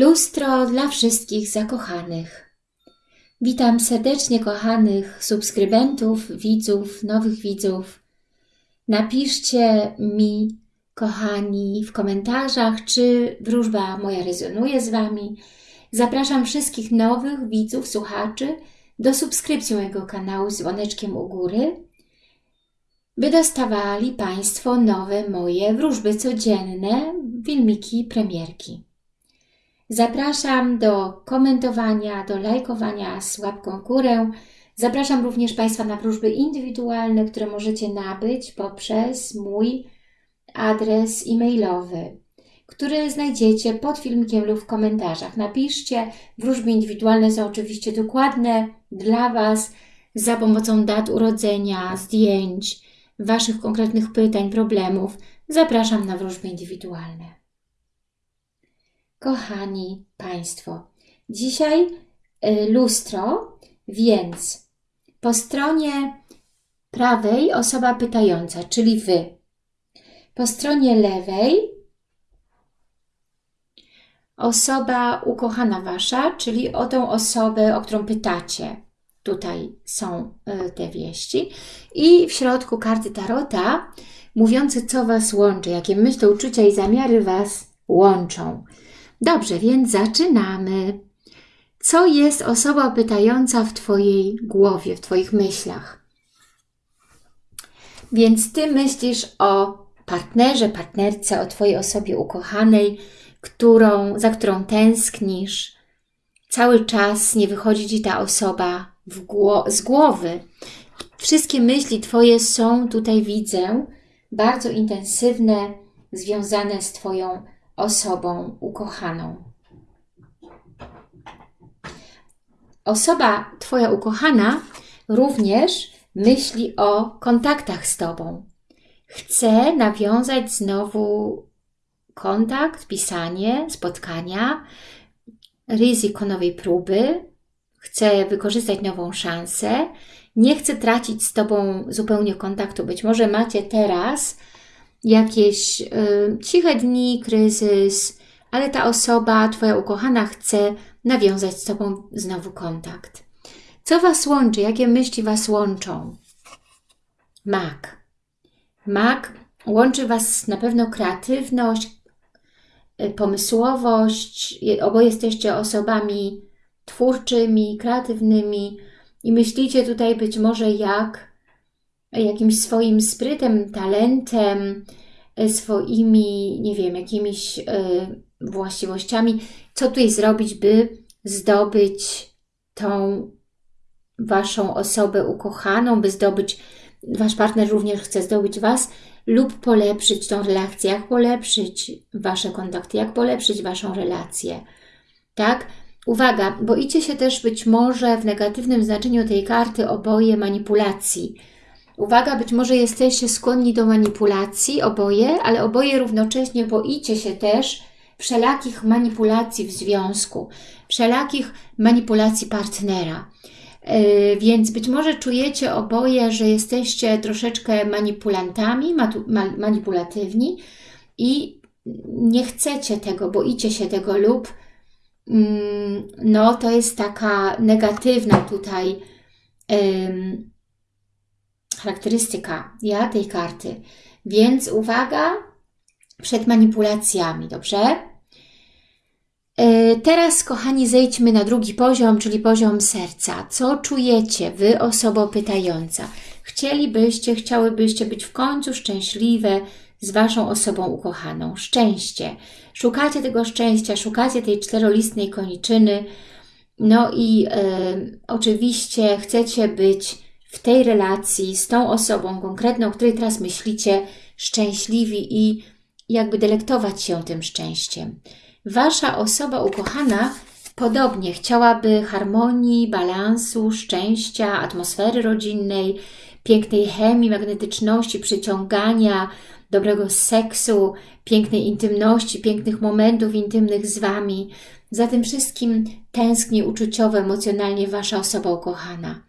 Lustro dla wszystkich zakochanych. Witam serdecznie kochanych subskrybentów, widzów, nowych widzów. Napiszcie mi, kochani, w komentarzach, czy wróżba moja rezonuje z Wami. Zapraszam wszystkich nowych widzów, słuchaczy do subskrypcji mojego kanału z dzwoneczkiem u góry, by dostawali Państwo nowe moje wróżby codzienne, filmiki, premierki. Zapraszam do komentowania, do lajkowania z łapką w górę. Zapraszam również Państwa na wróżby indywidualne, które możecie nabyć poprzez mój adres e-mailowy, który znajdziecie pod filmikiem lub w komentarzach. Napiszcie, wróżby indywidualne są oczywiście dokładne dla Was za pomocą dat urodzenia, zdjęć, Waszych konkretnych pytań, problemów. Zapraszam na wróżby indywidualne. Kochani Państwo, dzisiaj y, lustro, więc po stronie prawej osoba pytająca, czyli Wy. Po stronie lewej osoba ukochana Wasza, czyli o tą osobę, o którą pytacie. Tutaj są y, te wieści. I w środku karty Tarota mówiące, co Was łączy, jakie myśli, uczucia i zamiary Was łączą. Dobrze, więc zaczynamy. Co jest osoba pytająca w Twojej głowie, w Twoich myślach? Więc Ty myślisz o partnerze, partnerce, o Twojej osobie ukochanej, którą, za którą tęsknisz. Cały czas nie wychodzi Ci ta osoba gło z głowy. Wszystkie myśli Twoje są, tutaj widzę, bardzo intensywne, związane z Twoją osobą ukochaną. Osoba Twoja ukochana również myśli o kontaktach z Tobą. Chce nawiązać znowu kontakt, pisanie, spotkania, ryzyko nowej próby, chce wykorzystać nową szansę, nie chce tracić z Tobą zupełnie kontaktu. Być może macie teraz jakieś y, ciche dni, kryzys, ale ta osoba, Twoja ukochana chce nawiązać z Tobą znowu kontakt. Co Was łączy? Jakie myśli Was łączą? Mak. Mak łączy Was na pewno kreatywność, y, pomysłowość. Oboje jesteście osobami twórczymi, kreatywnymi i myślicie tutaj być może jak jakimś swoim sprytem, talentem, e, swoimi, nie wiem, jakimiś y, właściwościami, co tutaj zrobić, by zdobyć tą Waszą osobę ukochaną, by zdobyć, Wasz partner również chce zdobyć Was lub polepszyć tą relację, jak polepszyć Wasze kontakty, jak polepszyć Waszą relację, tak? Uwaga, boicie się też być może w negatywnym znaczeniu tej karty oboje manipulacji, Uwaga, być może jesteście skłonni do manipulacji, oboje, ale oboje równocześnie boicie się też wszelakich manipulacji w związku, wszelakich manipulacji partnera. Yy, więc być może czujecie oboje, że jesteście troszeczkę manipulantami, manipulatywni i nie chcecie tego, boicie się tego lub mm, no to jest taka negatywna tutaj charakterystyka ja tej karty. Więc uwaga przed manipulacjami, dobrze? E, teraz, kochani, zejdźmy na drugi poziom, czyli poziom serca. Co czujecie Wy, osoba pytająca? Chcielibyście, chciałybyście być w końcu szczęśliwe z Waszą osobą ukochaną. Szczęście. Szukacie tego szczęścia, szukacie tej czterolistnej koniczyny. No i e, oczywiście chcecie być w tej relacji z tą osobą konkretną, o której teraz myślicie, szczęśliwi i jakby delektować się tym szczęściem. Wasza osoba ukochana podobnie chciałaby harmonii, balansu, szczęścia, atmosfery rodzinnej, pięknej chemii, magnetyczności, przyciągania, dobrego seksu, pięknej intymności, pięknych momentów intymnych z Wami. Za tym wszystkim tęskni uczuciowo, emocjonalnie Wasza osoba ukochana.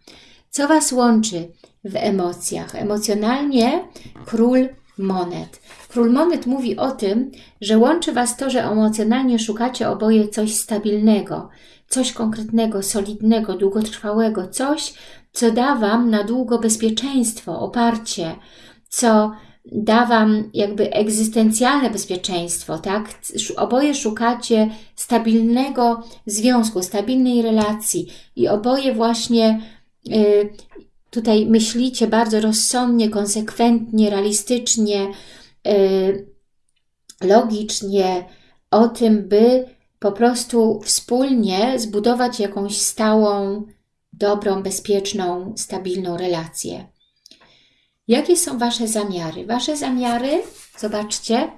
Co Was łączy w emocjach? Emocjonalnie król monet. Król monet mówi o tym, że łączy Was to, że emocjonalnie szukacie oboje coś stabilnego, coś konkretnego, solidnego, długotrwałego, coś, co da Wam na długo bezpieczeństwo, oparcie, co da Wam jakby egzystencjalne bezpieczeństwo, tak? Oboje szukacie stabilnego związku, stabilnej relacji i oboje właśnie tutaj myślicie bardzo rozsądnie, konsekwentnie, realistycznie, y, logicznie o tym, by po prostu wspólnie zbudować jakąś stałą, dobrą, bezpieczną, stabilną relację. Jakie są Wasze zamiary? Wasze zamiary, zobaczcie,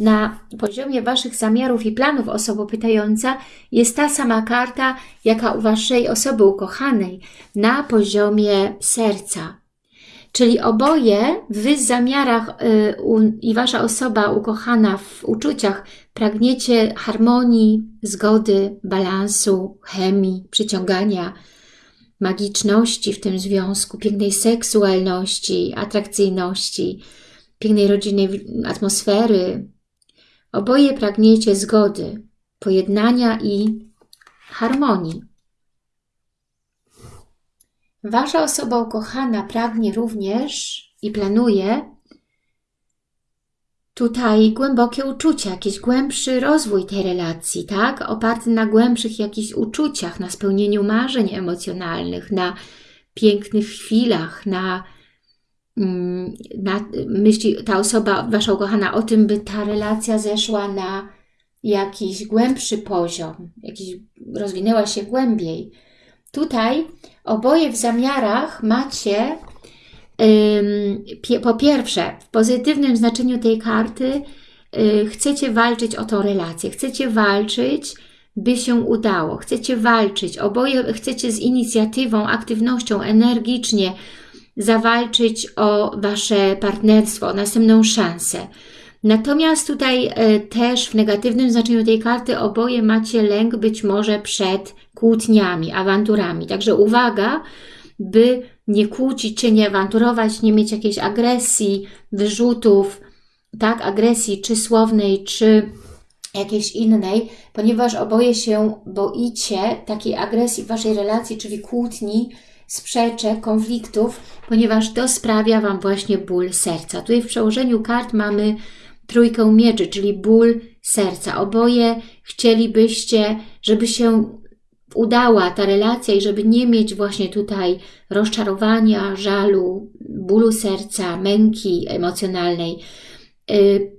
na poziomie Waszych zamiarów i planów osoba pytająca jest ta sama karta, jaka u Waszej osoby ukochanej na poziomie serca. Czyli oboje Wy w zamiarach yy, i Wasza osoba ukochana w uczuciach pragniecie harmonii, zgody, balansu, chemii, przyciągania, magiczności w tym związku, pięknej seksualności, atrakcyjności, pięknej rodzinnej atmosfery. Oboje pragniecie zgody, pojednania i harmonii. Wasza osoba ukochana pragnie również i planuje tutaj głębokie uczucia, jakiś głębszy rozwój tej relacji, tak? Oparty na głębszych jakichś uczuciach, na spełnieniu marzeń emocjonalnych, na pięknych chwilach, na, na myśli ta osoba, Wasza ukochana, o tym, by ta relacja zeszła na jakiś głębszy poziom, jakiś, rozwinęła się głębiej. Tutaj oboje w zamiarach macie po pierwsze, w pozytywnym znaczeniu tej karty y, chcecie walczyć o tą relację, chcecie walczyć, by się udało, chcecie walczyć, oboje chcecie z inicjatywą, aktywnością, energicznie zawalczyć o Wasze partnerstwo, o następną szansę. Natomiast tutaj y, też w negatywnym znaczeniu tej karty oboje macie lęk być może przed kłótniami, awanturami. Także uwaga, by nie kłócić się, nie awanturować, nie mieć jakiejś agresji, wyrzutów, tak, agresji czy słownej, czy jakiejś innej, ponieważ oboje się boicie takiej agresji w Waszej relacji, czyli kłótni, sprzeczek, konfliktów, ponieważ to sprawia Wam właśnie ból serca. Tutaj w przełożeniu kart mamy trójkę mieczy, czyli ból serca. Oboje chcielibyście, żeby się udała ta relacja i żeby nie mieć właśnie tutaj rozczarowania, żalu, bólu serca, męki emocjonalnej, yy,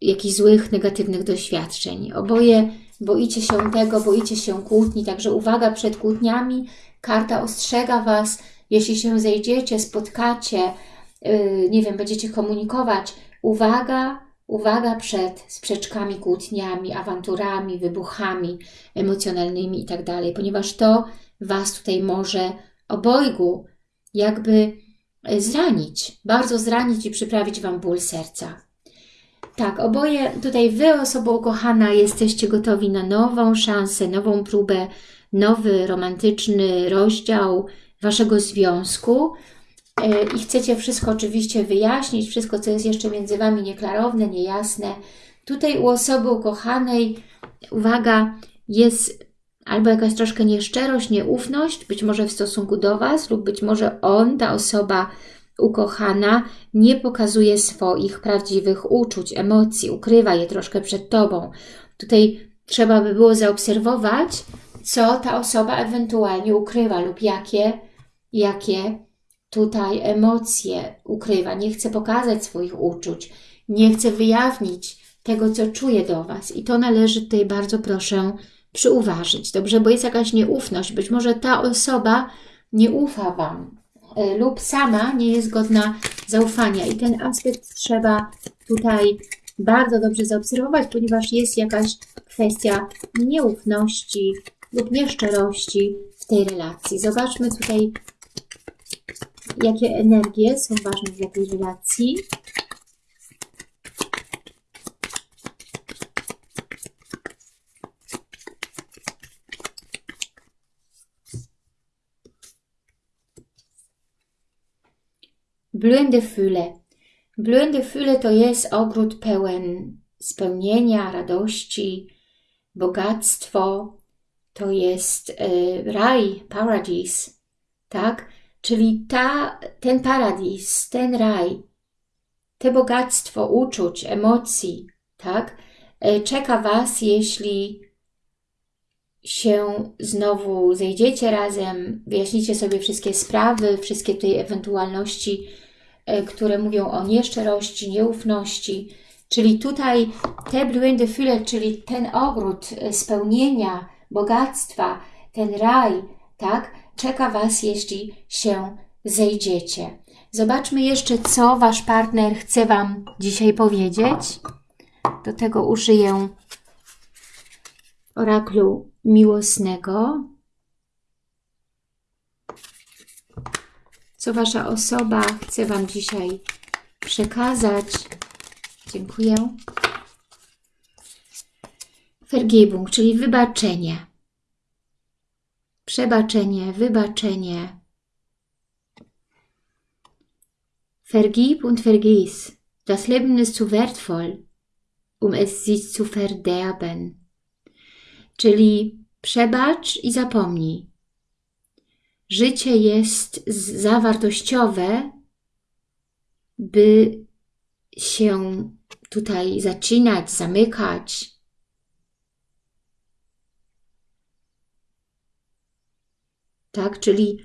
jakichś złych, negatywnych doświadczeń. Oboje boicie się tego, boicie się kłótni, także uwaga przed kłótniami. Karta ostrzega Was, jeśli się zejdziecie, spotkacie, yy, nie wiem, będziecie komunikować, uwaga, Uwaga przed sprzeczkami, kłótniami, awanturami, wybuchami emocjonalnymi itd., tak ponieważ to Was tutaj może obojgu jakby e, zranić, bardzo zranić i przyprawić Wam ból serca. Tak, oboje, tutaj Wy, osoba ukochana, jesteście gotowi na nową szansę, nową próbę, nowy romantyczny rozdział Waszego związku, E, i chcecie wszystko oczywiście wyjaśnić, wszystko, co jest jeszcze między Wami nieklarowne, niejasne. Tutaj u osoby ukochanej, uwaga, jest albo jakaś troszkę nieszczerość, nieufność, być może w stosunku do Was, lub być może on, ta osoba ukochana, nie pokazuje swoich prawdziwych uczuć, emocji, ukrywa je troszkę przed Tobą. Tutaj trzeba by było zaobserwować, co ta osoba ewentualnie ukrywa lub jakie, jakie tutaj emocje ukrywa, nie chce pokazać swoich uczuć, nie chce wyjawnić tego, co czuje do Was. I to należy tutaj bardzo proszę przyuważyć, dobrze? Bo jest jakaś nieufność. Być może ta osoba nie ufa Wam lub sama nie jest godna zaufania. I ten aspekt trzeba tutaj bardzo dobrze zaobserwować, ponieważ jest jakaś kwestia nieufności lub nieszczerości w tej relacji. Zobaczmy tutaj jakie energie są ważne w jakiej relacji. Blühende Fülle. Blühende Fülle to jest ogród pełen spełnienia, radości, bogactwo, to jest y, raj, paradise, tak? Czyli ta, ten paradis, ten raj, te bogactwo uczuć, emocji, tak? Y, czeka Was, jeśli się znowu zejdziecie razem, wyjaśnicie sobie wszystkie sprawy, wszystkie tej ewentualności, które mówią o nieszczerości, nieufności, czyli tutaj te blühende Fülle, czyli ten ogród spełnienia, bogactwa, ten raj, tak, czeka Was, jeśli się zejdziecie. Zobaczmy jeszcze, co Wasz partner chce Wam dzisiaj powiedzieć. Do tego użyję oraklu miłosnego. Co Wasza osoba chce Wam dzisiaj przekazać. Dziękuję. Vergebung, czyli wybaczenie. Przebaczenie, wybaczenie. Vergib und vergiss. Das Leben ist zu wertvoll, um es sich zu verderben. Czyli przebacz i zapomnij. Życie jest zawartościowe, by się tutaj zaczynać, zamykać, tak? Czyli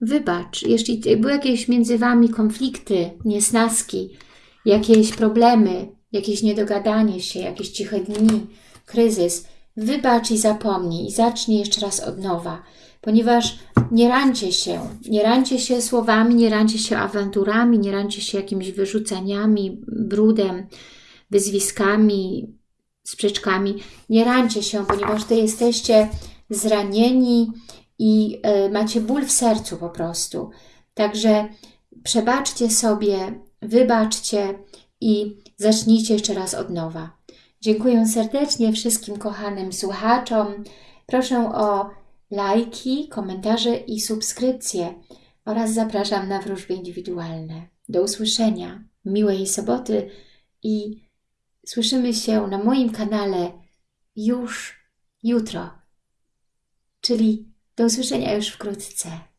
wybacz, jeśli były jakieś między Wami konflikty, niesnaski, jakieś problemy, jakieś niedogadanie się, jakieś ciche dni, kryzys, wybacz i zapomnij i zacznij jeszcze raz od nowa, ponieważ nie rancie się, nie rancie się słowami, nie rancie się awanturami, nie rancie się jakimiś wyrzuceniami, brudem, wyzwiskami, sprzeczkami, nie rancie się, ponieważ Ty jesteście zranieni, i e, macie ból w sercu po prostu. Także przebaczcie sobie, wybaczcie i zacznijcie jeszcze raz od nowa. Dziękuję serdecznie wszystkim kochanym słuchaczom. Proszę o lajki, komentarze i subskrypcje oraz zapraszam na wróżby indywidualne. Do usłyszenia, miłej soboty i słyszymy się na moim kanale już jutro, czyli do usłyszenia już wkrótce.